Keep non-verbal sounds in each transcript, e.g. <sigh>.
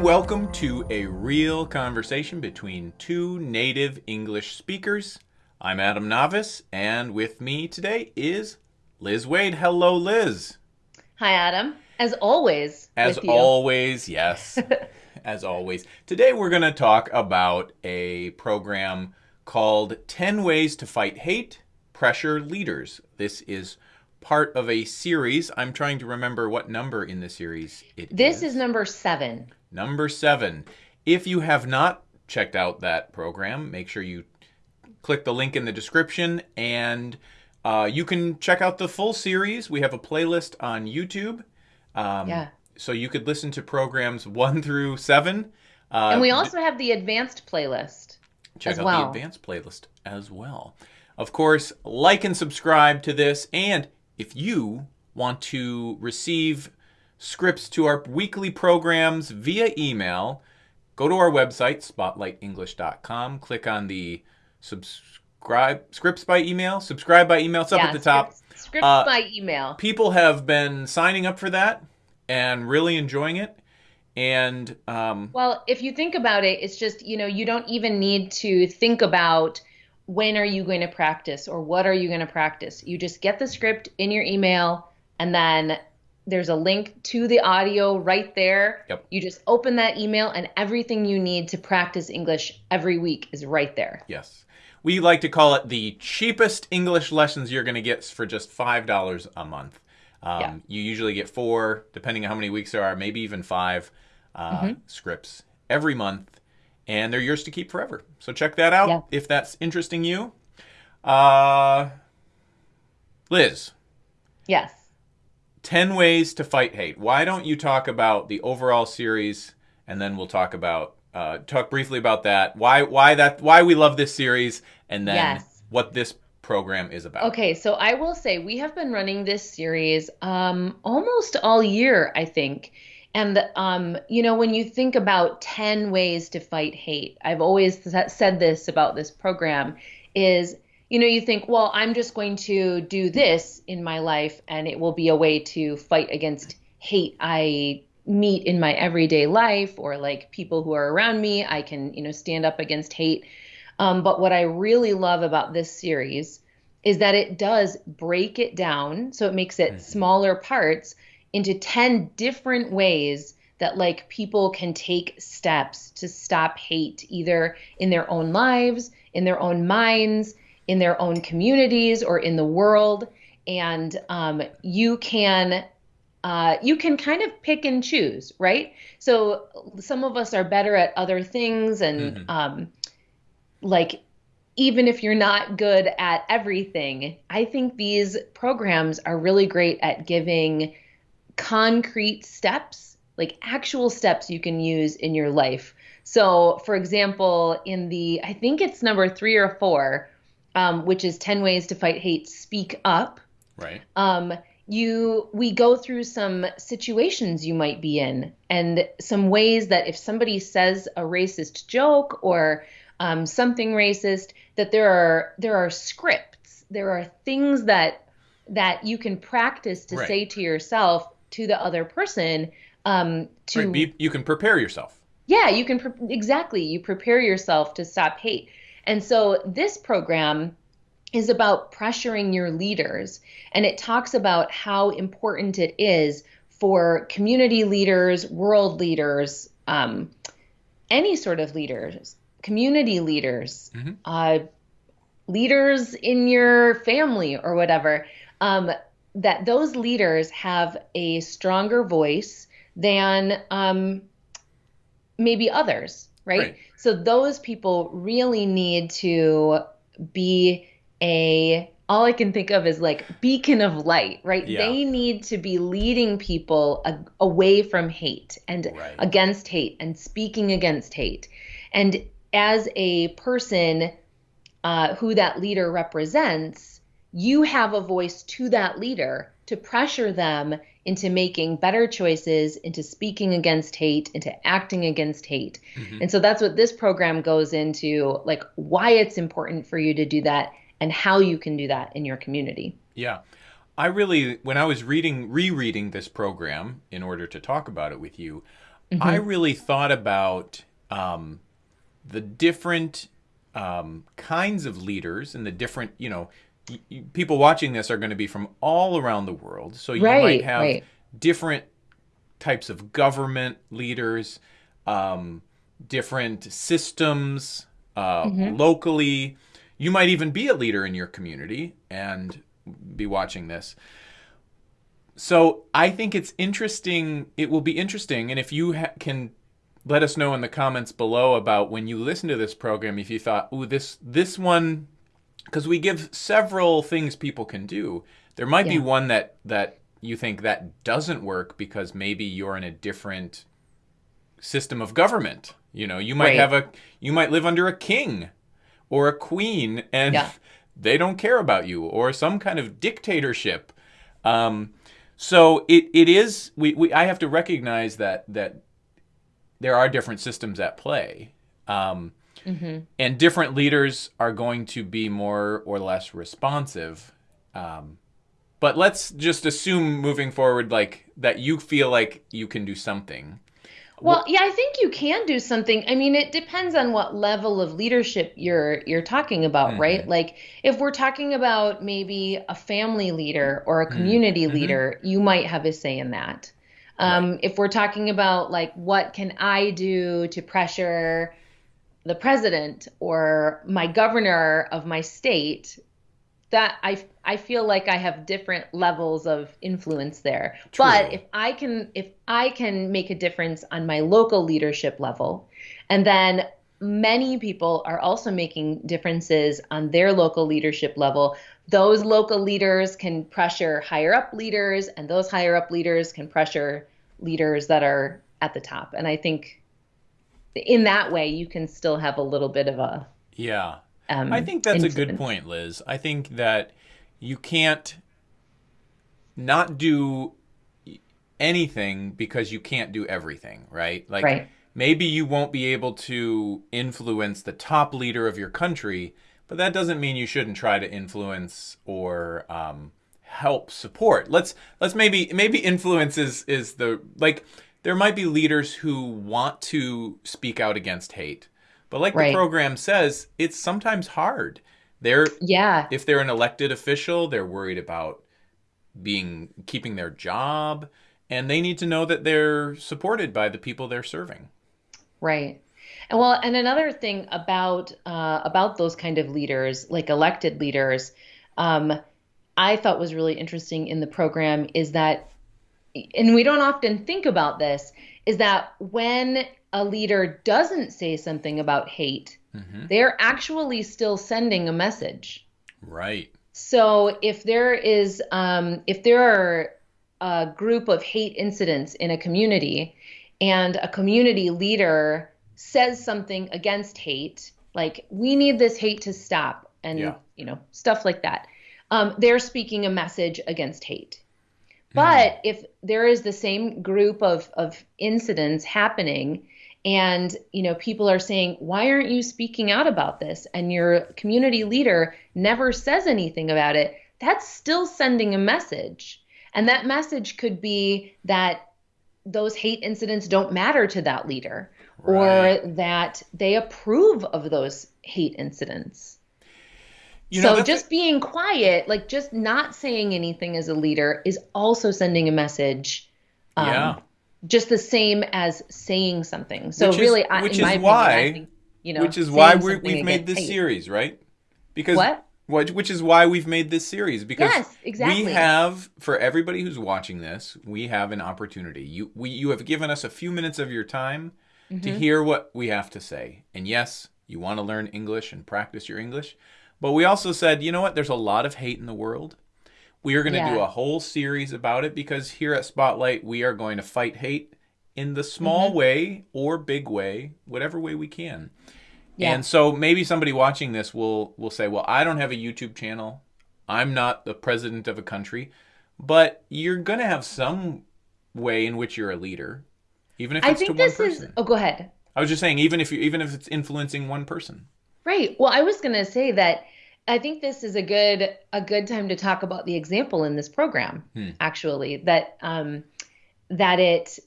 and welcome to a real conversation between two native English speakers. I'm Adam Navis, and with me today is Liz Waid. Hello, Liz. Hi, Adam. As always. As always, yes. <laughs> As always. Today we're going to talk about a program called 10 Ways to Fight Hate, Pressure Leaders. This is part of a series. I'm trying to remember what number in the series it this is. is number seven. Number seven. If you have not checked out that program, make sure you click the link in the description and uh, you can check out the full series. We have a playlist on YouTube. Um, Yeah. So you could listen to programs one through seven. Uh, And we also have the advanced playlist. check out well. the advanced playlist as well. Of course, like and subscribe to this. And if you want to receive scripts to our weekly programs via email, go to our website, spotlightenglish.com, click on the subscribe scripts by email, subscribe by email. It's up yeah, at the top. Scripts, scripts Uh, by email. People have been signing up for that and really enjoying it. And um, Well, if you think about it, it's just, you know, you don't even need to think about when are you going to practice or what are you going to practice. You just get the script in your email and then there's a link to the audio right there. Yep. You just open that email and everything you need to practice English every week is right there. Yes. We like to call it the cheapest English lessons you're going to get for just $5 a month. Um, Yeah. You usually get four, depending on how many weeks there are, maybe even five uh, scripts every month. And they're yours to keep forever. So check that out Yeah. if that's interesting you. Uh, Liz, Yes. 10 ways to fight hate. Why don't you talk about the overall series and then we'll talk about uh, talk briefly about that. Why why that why we love this series and then Yes. what this program is about. Okay, so I will say we have been running this series um, almost all year, I think. And, um, you know, when you think about 10 ways to fight hate, I've always th- said this about this program is, you know, you think, well, I'm just going to do this in my life and it will be a way to fight against hate I meet in my everyday life or like people who are around me. I can, you know, stand up against hate. Um, but what I really love about this series is that it does break it down. So it makes it smaller parts into 10 different ways that like people can take steps to stop hate either in their own lives, in their own minds, in their own communities or in the world. And um, you can uh, you can kind of pick and choose, right? So some of us are better at other things, and um, like even if you're not good at everything, I think these programs are really great at giving concrete steps, like actual steps you can use in your life. So, for example, in the, I think it's number three or four, um, which is 10 Ways to Fight Hate, Speak Up Right. um, you we go through some situations you might be in and some ways that if somebody says a racist joke or um, something racist that there are there are scripts there are things that that you can practice to Right. say to yourself to the other person um, to Right. Be, you can prepare yourself. yeah, you can pre- exactly. You prepare yourself to stop hate. And so this program is about pressuring your leaders and it talks about how important it is for community leaders, world leaders, um, any sort of leaders, community leaders, Mhm. uh, leaders in your family or whatever, um, that those leaders have a stronger voice than um, maybe others, right? Right. So those people really need to be a all I can think of is like beacon of light, right? Yeah. They need to be leading people a, away from hate and Right. against hate and speaking against hate. And as a person uh, who that leader represents, you have a voice to that leader to pressure them into making better choices, into speaking against hate, into acting against hate. Mhm. And so that's what this program goes into like why it's important for you to do that and how you can do that in your community. Yeah. I really, when I was reading, rereading this program in order to talk about it with you, mm-hmm. I really thought about um, the different um, kinds of leaders and the different, you know, people watching this are going to be from all around the world. So you right, might have right. different types of government leaders, um, different systems uh, mm-hmm. locally. You might even be a leader in your community and be watching this. So I think it's interesting. It will be interesting, and if you ha- can let us know in the comments below about when you listen to this program if you thought, "Ooh, this this one," because we give several things people can do. There might yeah. be one that that you think that doesn't work because maybe you're in a different system of government. You know, you might right. have a you might live under a king or a queen, and yeah. <laughs> they don't care about you, or some kind of dictatorship. Um, so it, it is we, we I have to recognize that that there are different systems at play. Um, mm-hmm. And different leaders are going to be more or less responsive. Um, but let's just assume moving forward, like that you feel like you can do something. Well, yeah, I think you can do something. I mean, it depends on what level of leadership you're you're talking about, mm-hmm. right? Like if we're talking about maybe a family leader or a mm-hmm. community mm-hmm. leader, you might have a say in that. Um, right. If we're talking about like what can I do to pressure the president or my governor of my state, that I I feel like I have different levels of influence there. True. But if I can if I can make a difference on my local leadership level, and then many people are also making differences on their local leadership level those local leaders can pressure higher up leaders and those higher up leaders can pressure leaders that are at the top. And I think in that way, you can still have a little bit of a. Yeah. Um, I think that's a good point, Liz. I think that you can't not do anything because you can't do everything, right? Like right. maybe you won't be able to influence the top leader of your country, but that doesn't mean you shouldn't try to influence or um, help support let's let's maybe maybe influence is is the like there might be leaders who want to speak out against hate but like right. the program says it's sometimes hard. They're yeah. if they're an elected official they're worried about being keeping their job and they need to know that they're supported by the people they're serving. Right. And well and another thing about uh, about those kind of leaders like elected leaders um, I thought was really interesting in the program is that, and we don't often think about this, is that when a leader doesn't say something about hate, mm-hmm. they're actually still sending a message. Right. So if there is, um, if there are a group of hate incidents in a community, and a community leader says something against hate, like we need this hate to stop, and yeah. you know stuff like that um, they're speaking a message against hate. But mm. if there is the same group of, of incidents happening and you know people are saying why aren't you speaking out about this and your community leader never says anything about it that's still sending a message and that message could be that those hate incidents don't matter to that leader right. or that they approve of those hate incidents you know, so just being quiet, like just not saying anything as a leader, is also sending a message. Um, yeah. Just the same as saying something. So which really, is, I, which is why, opinion, think, you know, which is why we have made this hate. series, right? Because what? Which is why we've made this series because yes, exactly. we have for everybody who's watching this, we have an opportunity. You we you have given us a few minutes of your time mm-hmm. to hear what we have to say. And yes, you want to learn English and practice your English. But we also said, you know what? There's a lot of hate in the world. We are going to yeah. do a whole series about it because here at Spotlight, we are going to fight hate in the small mm-hmm. way or big way, whatever way we can. Yeah. And so maybe somebody watching this will will say, "Well, I don't have a YouTube channel. I'm not the president of a country." But you're going to have some way in which you're a leader, even if it's I think to this one person. Is, oh, go ahead. I was just saying, even if you even if it's influencing one person. Right. Well, I was going to say that I think this is a good a good time to talk about the example in this program. Hmm. Actually, that um, that it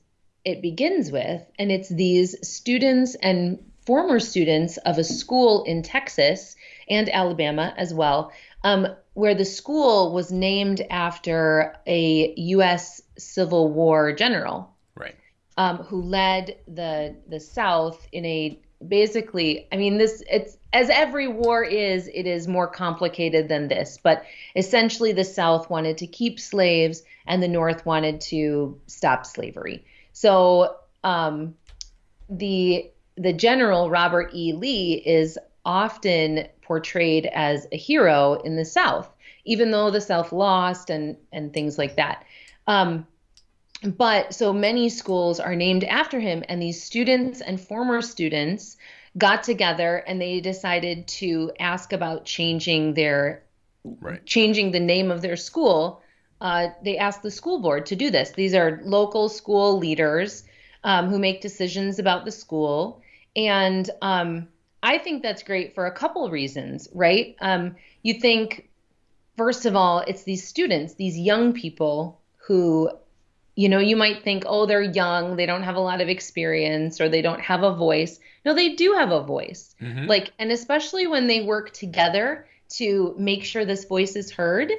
it begins with, and it's these students and former students of a school in Texas and Alabama as well, um, where the school was named after a U.S. Civil War general. Right. Um, who led the the South in a basically i mean this it's as every war is it is more complicated than this but essentially the south wanted to keep slaves and the north wanted to stop slavery. So um, the the general robert e. Lee is often portrayed as a hero in the south even though the south lost and and things like that. Um, but so many schools are named after him and these students and former students got together and they decided to ask about changing their right. changing the name of their school. Uh, they asked the school board to do this. These are local school leaders um, who make decisions about the school. And um, i think that's great for a couple reasons right? Um, you think first of all it's these students these young people who you know, you might think, oh, they're young, they don't have a lot of experience, or they don't have a voice. No, they do have a voice. Mm-hmm. Like, and especially when they work together to make sure this voice is heard,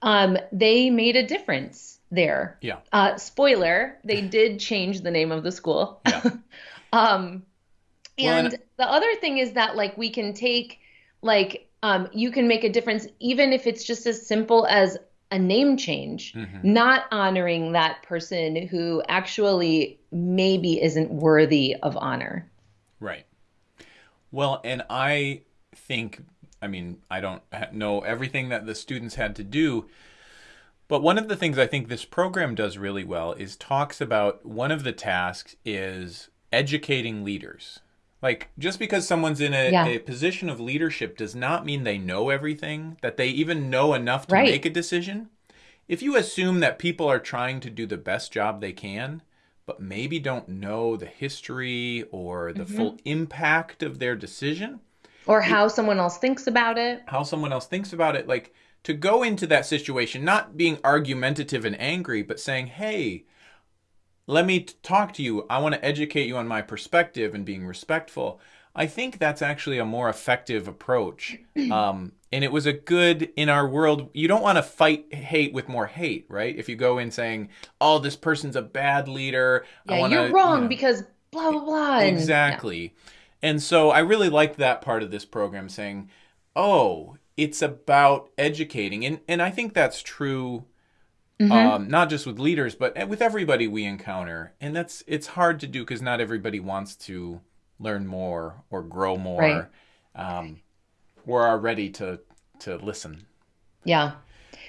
um, they made a difference there. Yeah. Uh, spoiler, they did change the name of the school. Yeah. <laughs> um, and well, the other thing is that, like, we can take, like, um, you can make a difference even if it's just as simple as a name change, mm-hmm. not honoring that person who actually maybe isn't worthy of honor. Right. Well, and I think, I mean, I don't know everything that the students had to do, but one of the things I think this program does really well is talks about one of the tasks is educating leaders. Like, just because someone's in a, yeah. a, position of leadership does not mean they know everything, that they even know enough to right. make a decision. If you assume that people are trying to do the best job they can, but maybe don't know the history or the mm-hmm. full impact of their decision, or how it, someone else thinks about it, how someone else thinks about it, like to go into that situation, not being argumentative and angry, but saying, hey, let me talk to you. I want to educate you on my perspective and being respectful. I think that's actually a more effective approach. <clears throat> Um, and it was a good in our world. You don't want to fight hate with more hate, right? If you go in saying, "Oh, this person's a bad leader," yeah, wanna, you're wrong you know, because blah blah blah. Exactly. And, yeah. and so I really liked that part of this program, saying, "Oh, it's about educating," and and I think that's true Mm-hmm. Um, not just with leaders, but with everybody we encounter. And that's it's hard to do because not everybody wants to learn more or grow more, right. um, or are ready to to listen. Yeah.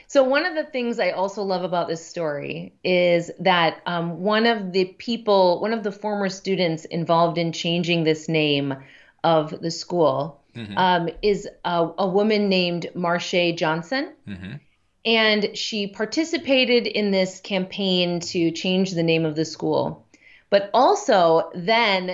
So one of the things I also love about this story is that um, one of the people, one of the former students involved in changing this name of the school, mm-hmm. um, is a, a, woman named Marsha Johnson. Mm-hmm and she participated in this campaign to change the name of the school. But also, then,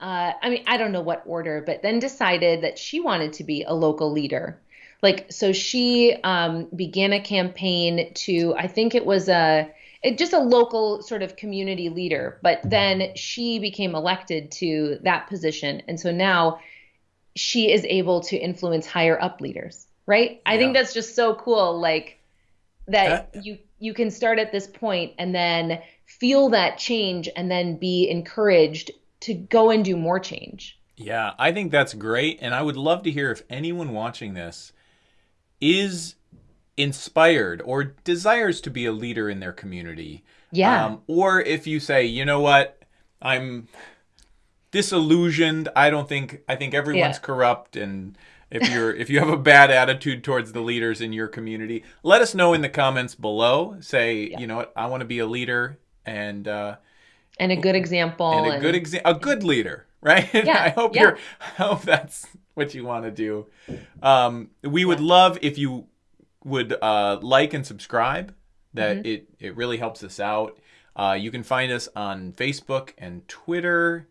uh, I mean, I don't know what order, but then decided that she wanted to be a local leader. Like, so she um, began a campaign to, I think it was a, it, just a local sort of community leader. But then she became elected to that position. And so now she is able to influence higher up leaders, right? I think that's just so cool. Like, that uh, you you can start at this point and then feel that change and then be encouraged to go and do more change. Yeah, I think that's great and I would love to hear if anyone watching this is inspired or desires to be a leader in their community. Yeah. Um, or if you say, "You know what? I'm disillusioned. I don't think I think everyone's yeah. corrupt and if you're if you have a bad attitude towards the leaders in your community let us know in the comments below. Say yeah. you know what i want to be a leader and uh and a good example and a and... good example a good leader <laughs> right? Yeah, i hope yeah. you're i hope that's what you want to do. Um we would love if you would uh like and subscribe that mm-hmm. it it really helps us out. Uh you can find us on facebook and twitter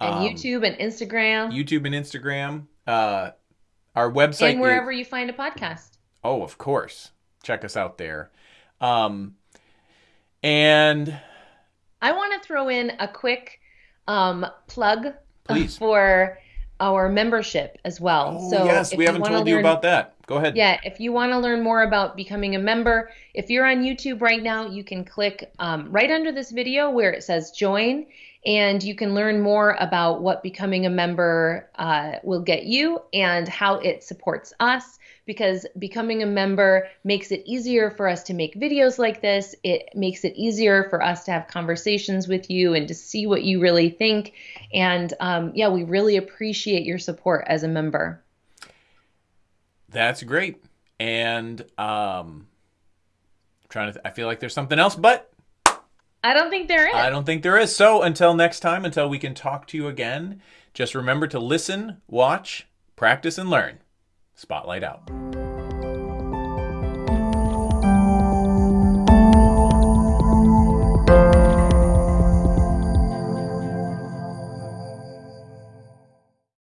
and um, youtube and instagram. Youtube and instagram. Uh our website and wherever is, you find a podcast. Oh, of course. Check us out there. Um, and I want to throw in a quick um, plug Please. for our membership as well. Oh, so yes, we haven't told you about that. Go ahead. Yeah, if you want to learn more about becoming a member, if you're on YouTube right now, you can click um, right under this video where it says join, and you can learn more about what becoming a member uh, will get you and how it supports us. Because becoming a member makes it easier for us to make videos like this. It makes it easier for us to have conversations with you and to see what you really think. And um, yeah, we really appreciate your support as a member. That's great. And um trying to I feel like there's something else, but I don't think there is. I don't think there is. So until next time, until we can talk to you again, just remember to listen, watch, practice and learn. Spotlight out.